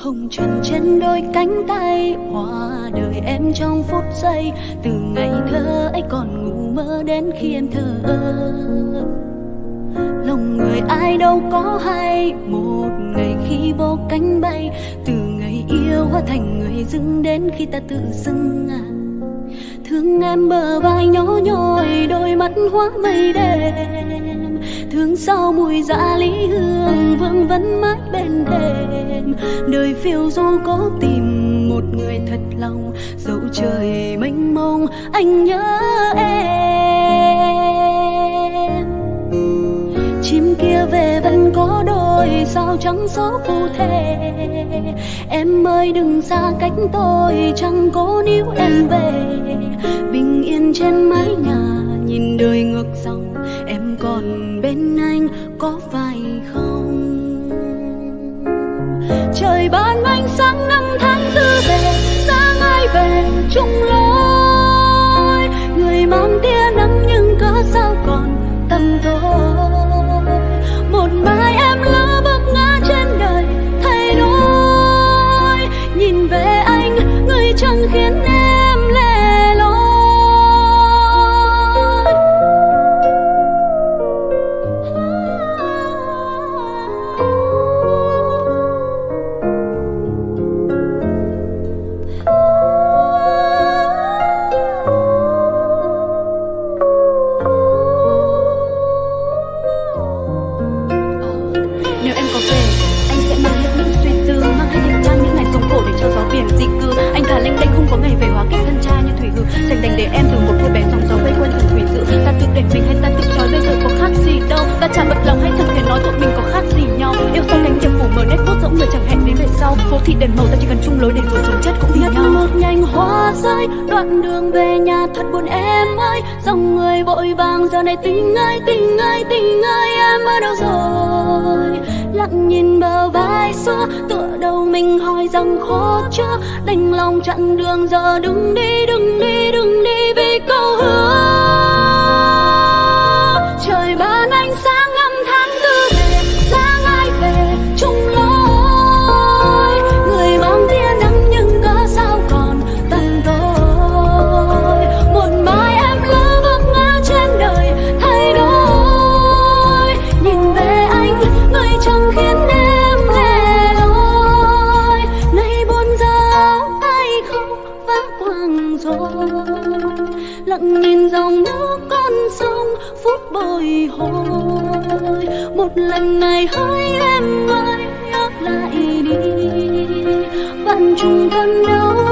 Hồng trần trên đôi cánh tay hoa đời em trong phút giây. Từ ngày thơ ấy còn ngủ mơ đến khi em thơ lòng người ai đâu có hay, một ngày khi vô cánh bay. Từ ngày yêu hóa thành người dưng đến khi ta tự dưng à. Thương em bờ vai nhỏ nhoi, đôi mắt hóa mây đen thương sau mùi dạ lý hương vương vấn mãi bên đêm đời phiêu du có tìm một người thật lòng, dẫu trời mênh mông, anh nhớ em. Chim kia về vẫn có đôi, sao trắng số phù thể em ơi, đừng xa cách tôi, chẳng cố níu em về. Bình yên trên mái nhà nhìn đời ngược dòng, em còn bên anh có phải không? Trời ban ánh sáng năm tháng tư về, sáng ai về chung lối? Người mang tia nắng nhưng cớ sao còn tâm tôi một mai em lỡ bước ngã trên đời thay đổi, nhìn về anh, người chẳng khiến em có ngày về hóa kết thân trai như thủy hư Dành đành để em từ một cô bé sóng gió vây quanh thủy dự. Ta tự đẩy mình hay ta tự trói bây giờ có khác gì đâu. Ta chả bật lòng hay thật thể nói tụi mình có khác gì nhau. Yêu sau cánh diệp phủ mở nét bút rỗng người chẳng hẹn đến về sau. Phố thị đèn màu ta chỉ cần chung lối để rồi sống chết cũng vì nhau. một nhành hoa rơi đoạn đường về nhà thật buồn em ơi. Dòng người vội vàng giờ này tình ơi tình ơi tình ơi em ở đâu rồi lặng nhìn bờ vai xưa, tựa đầu mình hỏi rằng khó chưa đành lòng chặn đường, giờ đừng đi đừng đi đừng đi vì câu hứa. Sông phút bồi hồi. Một lần này hỡi em ơi, nhớ lại đi. Vạn trùng thân đâu